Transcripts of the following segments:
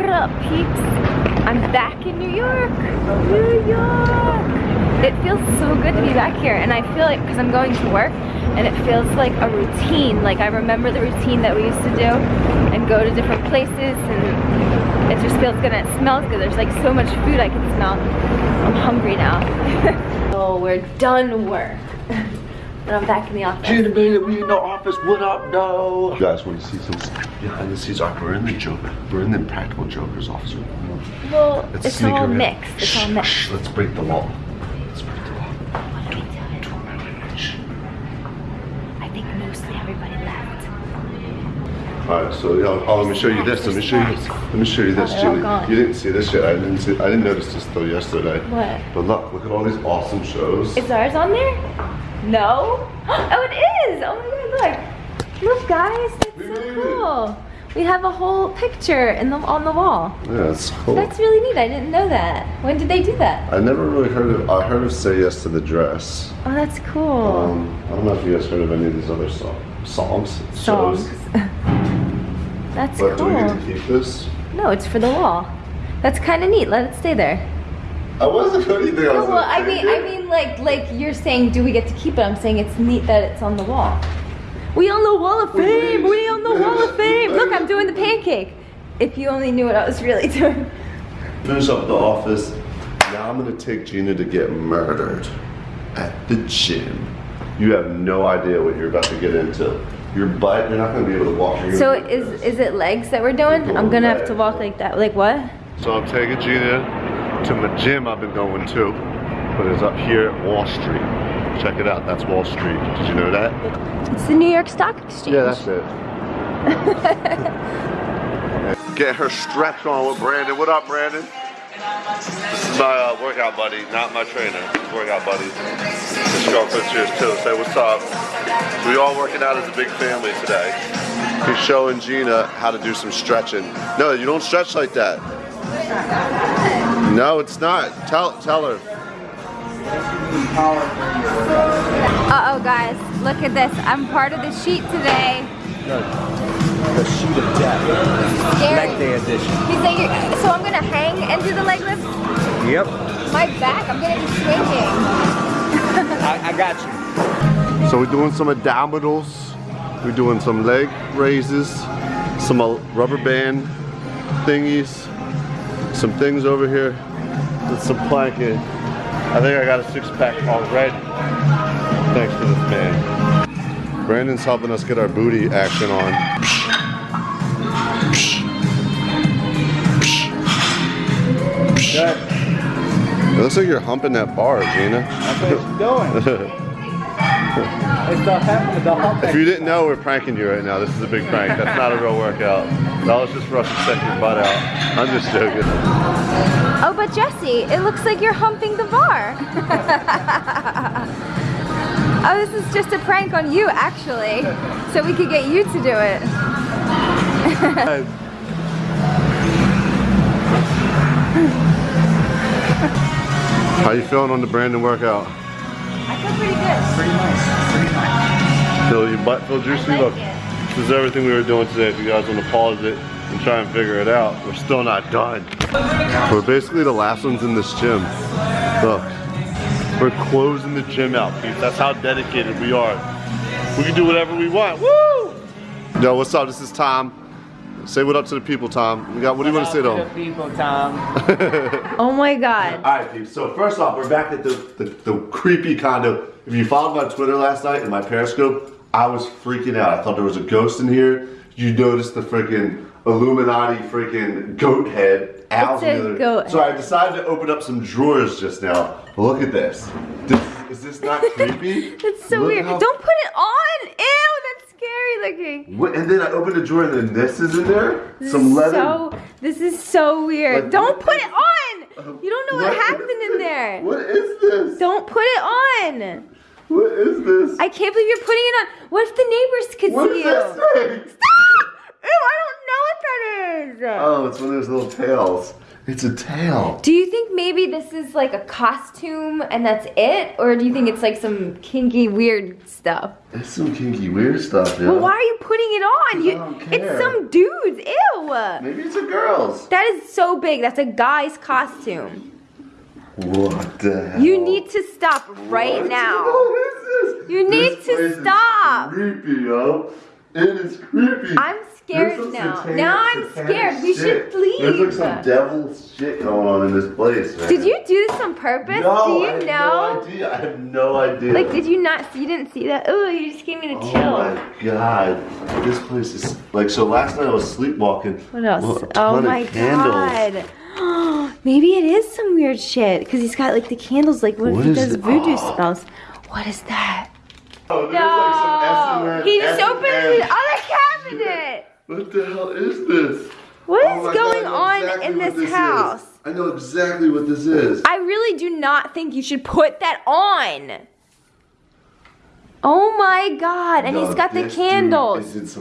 What up, peeps? I'm back in New York. New York. It feels so good to be back here, and I feel like because I'm going to work, and it feels like a routine. Like I remember the routine that we used to do, and go to different places, and it just feels good and it smells good. There's like so much food I can smell. I'm hungry now. oh, we're done work. And I'm back in the office. Gina baby, we in the office. What up, though? You guys want to see some behind the scenes art? We're in the Joker. We're in the Practical Joker's office. Well, Let's it's all around. mixed. It's all Shh, mixed. shh, let's break the law. Let's break the law. Don't, don't, wait, wait, shh. I think mostly everybody left. All right, so yeah, Paul, let me show you this. Let me show you. Let me show you this, Oh, Julie. You didn't see this yet. I didn't see. I didn't notice this till yesterday. What? But look, look at all these awesome shows. Is ours on there? No? Oh, it is! Oh my god, look. Look, guys, that's We so it. cool. We have a whole picture in the, on the wall. Yeah, it's cool. That's really neat. I didn't know that. When did they do that? I never really heard of. I heard of "Say Yes to the Dress." Oh, that's cool. Um, I don't know if you guys heard of any of these other song, songs, Songs. shows. That's But do we get cool. to keep this? No, it's for the wall. That's kind of neat. Let it stay there. I wasn't going to think I No, well, I mean. I mean, like, like you're saying, do we get to keep it? I'm saying it's neat that it's on the wall. We on the wall of fame. We on the wall of fame. Look, I'm doing the pancake. If you only knew what I was really doing. Finish up the office. Now I'm gonna take Gina to get murdered at the gym. You have no idea what you're about to get into. Your butt, you're not gonna be able to walk. You're So is this. is it legs that we're doing? We're I'm gonna have to walk like that. Like what? So I'm taking Gina to my gym I've been going to, but it's up here at Wall Street. Check it out, that's Wall Street. Did you know that? It's the New York Stock Exchange. Yeah, that's it. Get her stretch on with Brandon. What up, Brandon? This is my uh, workout buddy, not my trainer. His workout buddy. His girlfriend's here too. Say what's up. We all working out as a big family today. He's showing Gina how to do some stretching. No, you don't stretch like that. No, it's not. Tell tell her. Uh oh, guys, look at this. I'm part of the sheet today. The sheet of death. Scary. Leg day edition. He's like, so I'm gonna hang and do the leg lift. Yep. My back, I'm gonna be swinging. I, I got you. So we're doing some abdominals. We're doing some leg raises, some uh, rubber band thingies, some things over here, with some planking. I think I got a six pack already. Thanks to this man. Brandon's helping us get our booty action on. It looks like you're humping that bar, Gina. That's what it's doing. If you didn't know, we're pranking you right now. This is a big prank. That's not a real workout. That was just for us to check your butt out. I'm just joking. Oh, but Jesse, it looks like you're humping the bar. oh, this is just a prank on you, actually. So we could get you to do it. How you feeling on the Brandon workout? I feel pretty good. Pretty nice. Pretty nice. Feel your butt feel juicy? I like Look, it. this is everything we were doing today. If you guys want to pause it and try and figure it out, we're still not done. We're basically the last ones in this gym. Look, we're closing the gym out, peeps. That's how dedicated we are. We can do whatever we want. Woo! Yo, what's up? This is Tom. Say what up to the people, Tom. We got. What do you want to say to The them? people, Tom. Oh my god. All right, peeps. So first off, we're back at the, the, the creepy condo. If you followed my Twitter last night and my Periscope, I was freaking out. I thought there was a ghost in here. You noticed the freaking Illuminati freaking goat head. Owls It's a in the other- goat So I decided to open up some drawers just now. Look at this. this is this not creepy? That's so Look weird. how- Don't put it on. Ew, that's scary looking. What, and then I opened the drawer and then this is in there. This some leather. So, this is so weird. Like, Don't put it on. Uh, you don't know what, What- happened in there. What is this? Don't put it on. What is this? I can't believe you're putting it on. What if the neighbors could what see you? this thing? Stop! Ew, I don't know what that that is. Oh, it's one of those little tails. It's a tail. Do you think maybe this is like a costume and that's it? Or do you think it's like some kinky weird stuff? It's some kinky weird stuff, yeah. Well, why are you putting it on? You, it's some dude's. Ew. Maybe it's a girl's. That is so big. That's a guy's costume. What the hell? You need to stop right What? now. What is this? You need This to stop. creepy, yo. It is creepy. I'm scared now. satanic- Now I'm scared. We should leave. There's like some devil shit going on in this place, man. Did you do this on purpose? No, do you I have know? no idea. I have no idea. Like, did you not? You didn't see that? Oh, you just gave me the Oh chill. my god. This place is like so last night I was sleepwalking. What else? Oh my god. Maybe it is some weird shit because he's got like the candles. Like, what, What if he does voodoo Oh. spells? What is that? Oh, there's No, like some he S&M. the other cabinet. What the hell is this? What Oh is going God, I on exactly in this is. house? I know exactly what this is. I really do not think you should put that on. Oh my god, and he's got the candles. is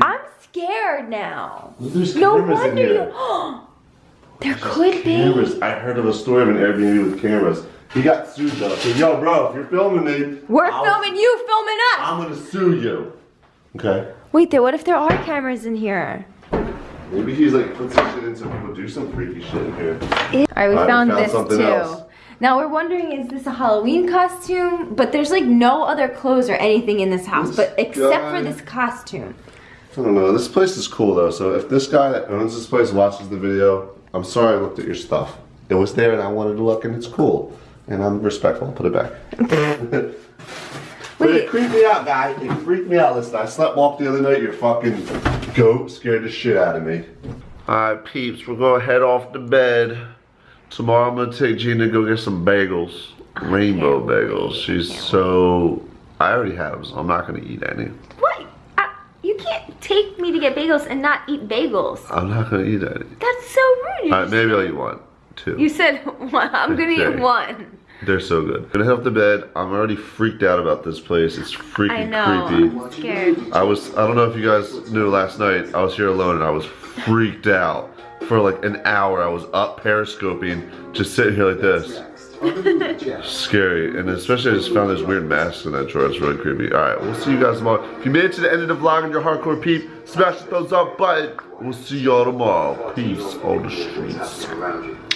I'm scared now. There's No wonder here. you. there could be. Cameras. I heard of a story of an Airbnb with cameras. He got sued though. So yo, bro, if you're filming me, We're I'll- filming you, filming us. I'm gonna sue you. Okay. Wait there, what if there are cameras in here? Maybe he's like put some shit in some people do some freaky shit in here. Alright, we Alright, we found, found this too. else. Now we're wondering is this a Halloween costume? But there's like no other clothes or anything in this house, This but except guy- for this costume. I don't know. This place is cool though. So if this guy that owns this place watches the video, I'm sorry I looked at your stuff. It was there and I wanted to look and it's cool. And I'm respectful. I'll put it back. but it creeped me out, guy. It freaked me out. Listen, I slept walk the other night. Your fucking goat scared the shit out of me. Alright, peeps. We're gonna head off to bed. Tomorrow I'm gonna take Gina to go get some bagels. Rainbow bagels. She's so. I already have them, so I'm not gonna eat any. What? Uh, you can't take me to get bagels and not eat bagels. I'm not gonna eat any. That's so rude. You Alright, just- maybe I'll eat one. Two. You said one. I'm gonna Okay. eat one. They're so good. Gonna head off to bed. I'm already freaked out about this place. It's freaking I know. creepy. I'm scared. I was, I don't know if you guys knew last night, I was here alone and I was freaked out. For like an hour, I was up periscoping, just sitting here like this. Scary, and especially I just found this weird mask in that drawer. It's really creepy. All right, we'll see you guys tomorrow. If you made it to the end of the vlog and you're hardcore peep, smash the thumbs up button. We'll see y'all tomorrow. Peace on the streets.